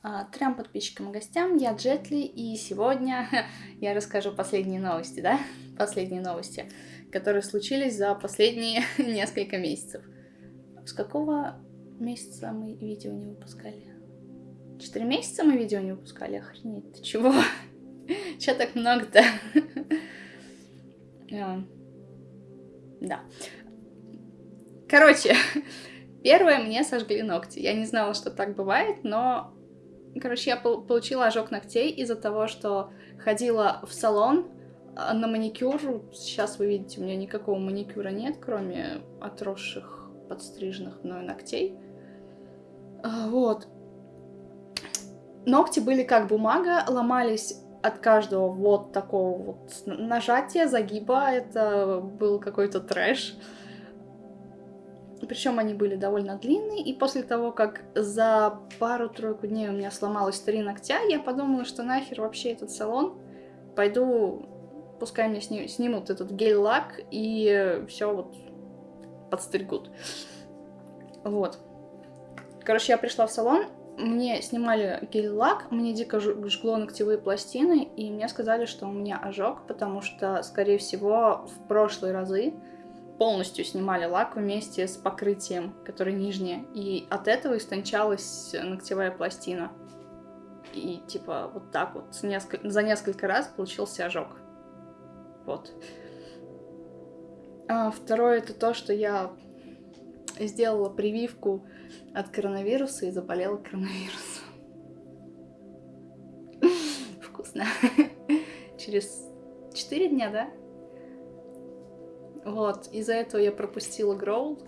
А, трем подписчикам и гостям, я Джетли, и сегодня я расскажу последние новости, да? Последние новости, которые случились за последние несколько месяцев. С какого месяца мы видео не выпускали? Четыре месяца мы видео не выпускали? Охренеть, ты чего? Че так много-то? А, да. Короче, первое, мне сожгли ногти. Я не знала, что так бывает, но Короче, я получила ожог ногтей из-за того, что ходила в салон а, на маникюр. Сейчас вы видите, у меня никакого маникюра нет, кроме отросших, подстриженных мной ногтей. А, вот. Ногти были как бумага, ломались от каждого вот такого вот нажатия, загиба. Это был какой-то трэш. Причем они были довольно длинные, и после того, как за пару-тройку дней у меня сломалось три ногтя, я подумала, что нахер вообще этот салон, пойду, пускай мне сни снимут этот гель-лак, и все вот подстригут. Вот. Короче, я пришла в салон, мне снимали гель-лак, мне дико жгло ногтевые пластины, и мне сказали, что у меня ожог, потому что, скорее всего, в прошлые разы полностью снимали лак вместе с покрытием, которое нижнее, и от этого истончалась ногтевая пластина. И типа вот так вот несколько, за несколько раз получился ожог. Вот. А второе это то, что я сделала прививку от коронавируса и заболела коронавирусом. Вкусно. Через 4 дня, да? Вот, из-за этого я пропустила Гроул.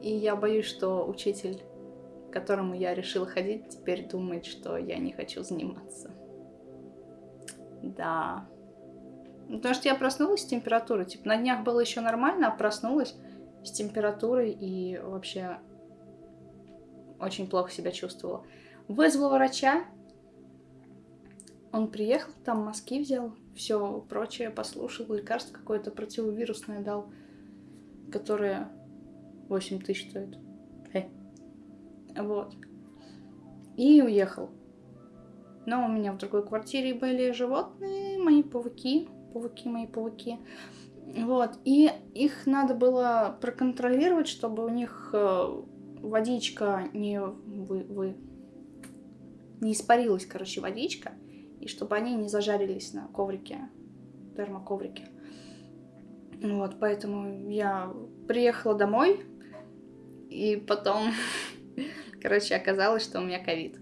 И я боюсь, что учитель, к которому я решила ходить, теперь думает, что я не хочу заниматься. Да. Потому что я проснулась с температурой. Типа на днях было еще нормально, а проснулась с температурой и вообще очень плохо себя чувствовала. Вызвала врача. Он приехал, там мазки взял все прочее послушал, лекарство какое-то противовирусное дал, которое 8 тысяч стоит. Э. Вот. И уехал. Но у меня в другой квартире были животные, мои пауки, пауки, мои пауки. Вот, и их надо было проконтролировать, чтобы у них э, водичка не вы, вы не испарилась, короче, водичка и чтобы они не зажарились на коврике, термоковрике. Вот, поэтому я приехала домой, и потом, короче, оказалось, что у меня ковид.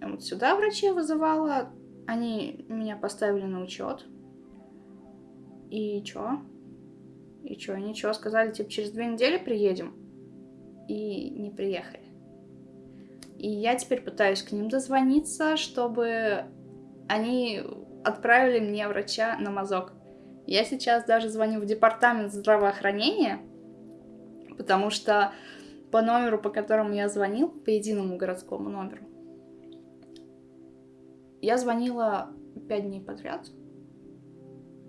Вот сюда врачей вызывала, они меня поставили на учет. И чё? И чё, ничего, сказали, типа, через две недели приедем. И не приехали. И я теперь пытаюсь к ним дозвониться, чтобы они отправили мне врача на мазок. Я сейчас даже звоню в департамент здравоохранения, потому что по номеру, по которому я звонил, по единому городскому номеру, я звонила пять дней подряд.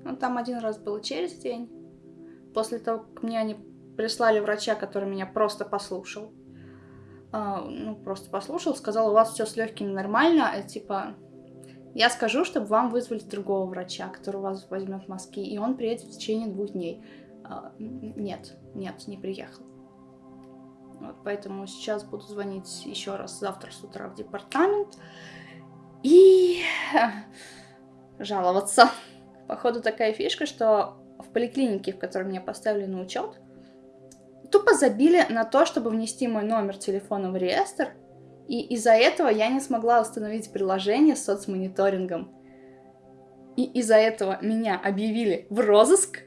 Ну, там один раз было через день. После того, как мне они прислали врача, который меня просто послушал. А, ну, просто послушал, сказал, у вас все с легкими нормально, а, типа, я скажу, чтобы вам вызвали другого врача, который вас возьмет мазки, и он приедет в течение двух дней. А, нет, нет, не приехал. Вот, поэтому сейчас буду звонить еще раз завтра с утра в департамент и жаловаться. Походу такая фишка, что в поликлинике, в которой меня поставили на учет, тупо забили на то, чтобы внести мой номер телефона в реестр, и из-за этого я не смогла установить приложение с соцмониторингом. И из-за этого меня объявили в розыск.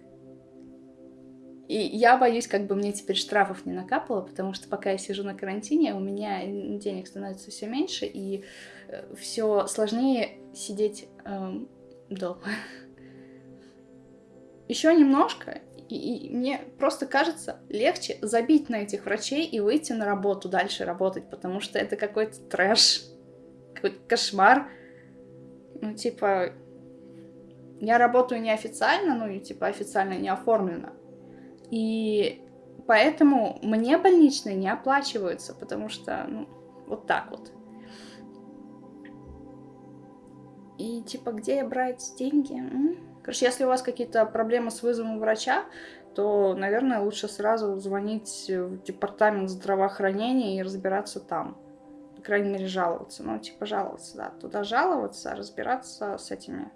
И я боюсь, как бы мне теперь штрафов не накапало, потому что пока я сижу на карантине, у меня денег становится все меньше, и э, все сложнее сидеть эм, дома. Еще немножко, и, и мне просто кажется легче забить на этих врачей и выйти на работу, дальше работать, потому что это какой-то трэш, какой-то кошмар. Ну, типа, я работаю неофициально, ну и типа официально не оформлено. И поэтому мне больничные не оплачиваются, потому что, ну, вот так вот. И типа, где брать деньги? М? Короче, если у вас какие-то проблемы с вызовом врача, то, наверное, лучше сразу звонить в департамент здравоохранения и разбираться там. По крайней мере, жаловаться. Ну, типа, жаловаться, да. Туда жаловаться, разбираться с этими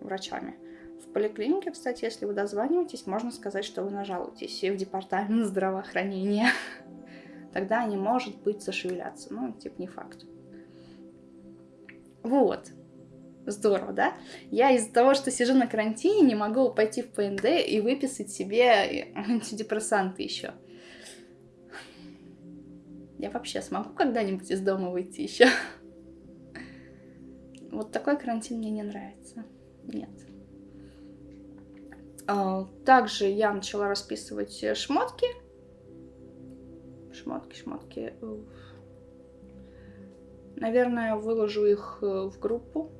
врачами. В поликлинике, кстати, если вы дозваниваетесь, можно сказать, что вы нажалуетесь и в департамент здравоохранения. Тогда они, может быть, зашевелятся. Ну, типа, не факт. Вот. Здорово, да? Я из-за того, что сижу на карантине, не могу пойти в ПНД и выписать себе антидепрессанты еще. Я вообще смогу когда-нибудь из дома выйти еще? Вот такой карантин мне не нравится. Нет. А, также я начала расписывать шмотки. Шмотки, шмотки. Наверное, выложу их э, в группу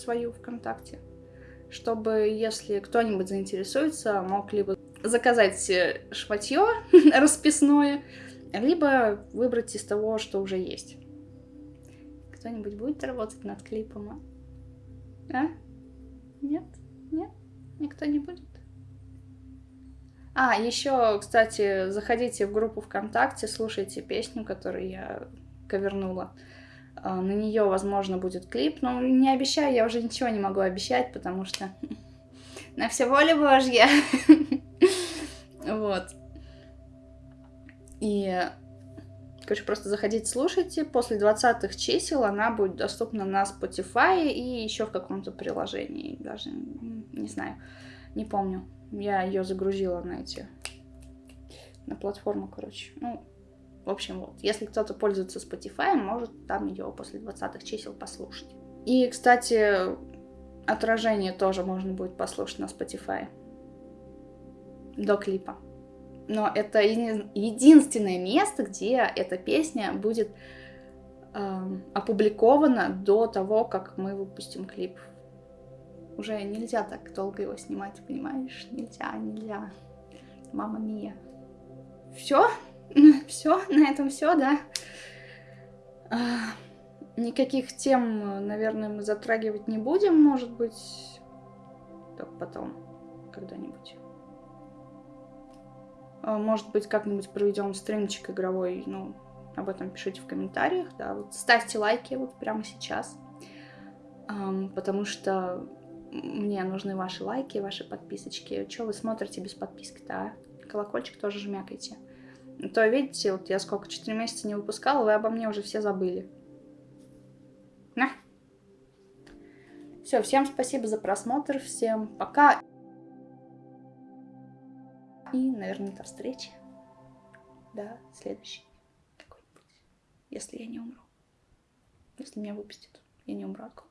свою ВКонтакте, чтобы, если кто-нибудь заинтересуется, мог либо заказать э, шматье расписное, либо выбрать из того, что уже есть. Кто-нибудь будет работать над клипом? А? Нет? Нет? Никто не будет? А, еще, кстати, заходите в группу ВКонтакте, слушайте песню, которую я ковернула. А, на нее, возможно, будет клип, но не обещаю, я уже ничего не могу обещать, потому что на все воля Божья. Вот. И, короче, просто заходите, слушайте. После 20 чисел она будет доступна на Spotify и еще в каком-то приложении. Даже не знаю, не помню. Я ее загрузила на эти на платформу, короче. Ну, в общем, вот, если кто-то пользуется Spotify, может там ее после 20 чисел послушать. И, кстати, отражение тоже можно будет послушать на Spotify до клипа. Но это единственное место, где эта песня будет э, опубликована до того, как мы выпустим клип. Уже нельзя так долго его снимать, понимаешь? Нельзя, нельзя. Мама мия. Все? Все, на этом все, да. А, никаких тем, наверное, мы затрагивать не будем, может быть, только потом, когда-нибудь. А, может быть, как-нибудь проведем стримчик игровой, ну, об этом пишите в комментариях, да, вот ставьте лайки вот прямо сейчас, потому что мне нужны ваши лайки, ваши подписочки. Что вы смотрите без подписки-то, а? Колокольчик тоже жмякайте. То, видите, вот я сколько, 4 месяца не выпускала, вы обо мне уже все забыли. На. Все, всем спасибо за просмотр, всем пока. И, наверное, до встречи. До следующей какой-нибудь. Если я не умру. Если меня выпустят, я не умру от голода.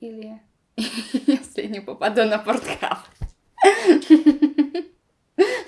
Или если не попаду на порткап.